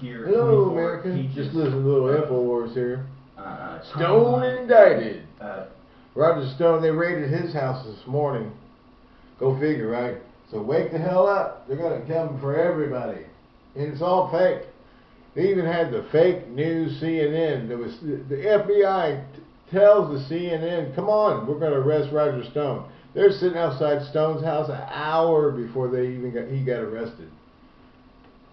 here. Hello, 24 America. pages Just listen to little of, Infowars here. Uh, Stone timeline, indicted. Uh, Roger Stone, they raided his house this morning. Go figure, right? So wake the hell up. They're going to come for everybody. And it's all fake. They even had the fake news CNN. There was the FBI tells the CNN, "Come on, we're going to arrest Roger Stone." They're sitting outside Stone's house an hour before they even got he got arrested.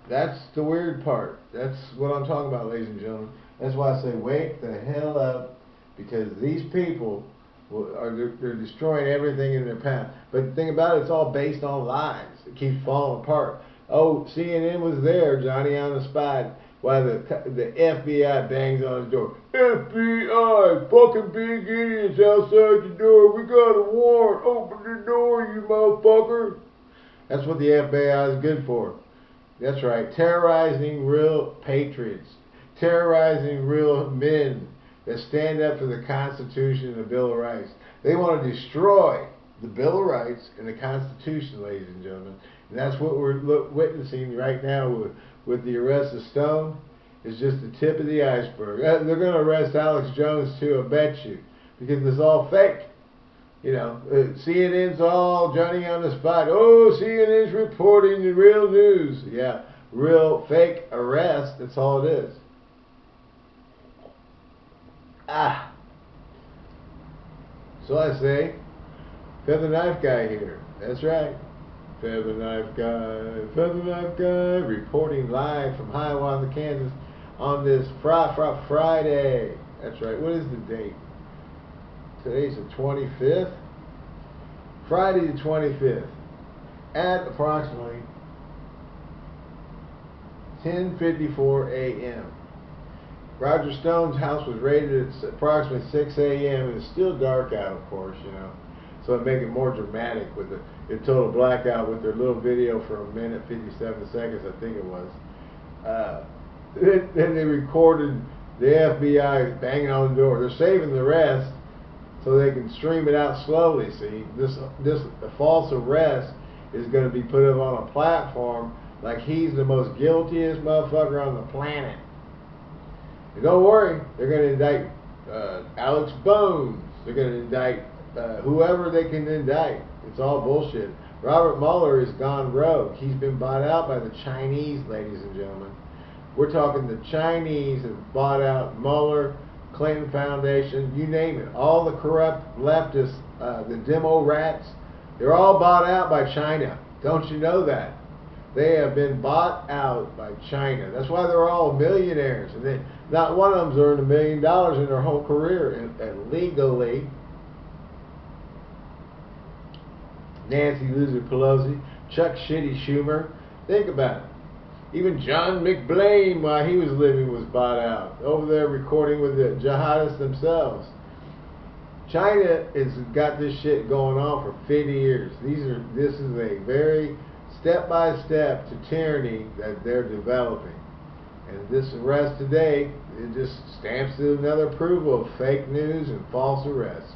That's the weird part. That's what I'm talking about, ladies and gentlemen. That's why I say wake the hell up, because these people are they're, they're destroying everything in their path. But the thing about it, it's all based on lies. It keeps falling apart. Oh, CNN was there, Johnny on the spot. While the the FBI bangs on his door. FBI, fucking big idiots outside the door. We got a warrant. Open the door, you motherfucker. That's what the FBI is good for. That's right, terrorizing real patriots, terrorizing real men that stand up for the Constitution and the Bill of Rights. They want to destroy the Bill of Rights and the Constitution, ladies and gentlemen. And that's what we're witnessing right now with, with the arrest of Stone. It's just the tip of the iceberg. Uh, They're going to arrest Alex Jones too, I bet you, because it's all fake. You know, uh, CNN's all Johnny on the spot. Oh, CNN's reporting the real news. Yeah, real fake arrest. That's all it is. Ah. So I say, feather knife guy here. That's right. Feather knife guy, feather knife guy, reporting live from Hiawatha, Kansas, on this fr- fr- Friday. That's right. What is the date? Today's the 25th. Friday the 25th at approximately 10:54 a.m. Roger Stone's house was raided at approximately 6 a.m. it's still dark out, of course, you know. So it make it more dramatic with the it total blackout with their little video for a minute 57 seconds, I think it was. Uh, then they recorded the FBI banging on the door. They're saving the rest so they can stream it out slowly. See, this this false arrest is going to be put up on a platform like he's the most guiltiest motherfucker on the planet. And don't worry, they're going to indict uh, Alex Bones. They're going to indict uh, whoever they can indict. It's all bullshit. Robert Mueller is gone rogue. He's been bought out by the Chinese, ladies and gentlemen. We're talking the Chinese have bought out Mueller, Clinton Foundation, you name it. All the corrupt leftists, uh, the demo rats, they're all bought out by China. Don't you know that? They have been bought out by China. That's why they're all millionaires. And not one of them's earned a million dollars in their whole career and, and legally. Nancy Loser Pelosi, Chuck Shitty Schumer. Think about it. Even John McBlain, while he was living, was bought out. Over there recording with the jihadists themselves. China has got this shit going on for 50 years. These are this is a very step by step to tyranny that they're developing. And this arrest today, it just stamps another approval of fake news and false arrests.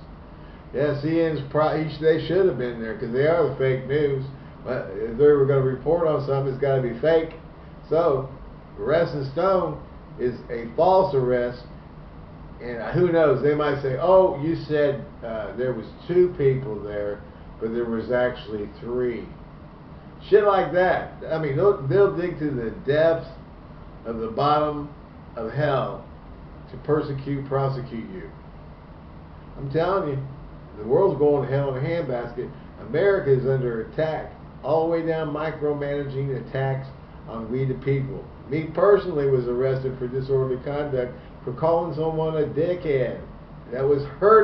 Yes, pro- they should have been there because they are the fake news. But uh, if they were going to report on something, it's got to be fake. So, arresting Stone is a false arrest, and who knows? They might say, "Oh, you said uh, there was two people there, but there was actually three." Shit like that. I mean, they'll, they'll dig to the depths of the bottom of hell to persecute, prosecute you. I'm telling you, the world's going to hell in a handbasket. America is under attack, all the way down micromanaging attacks on we the people. Me personally was arrested for disorderly conduct for calling someone a dickhead. That was hurting.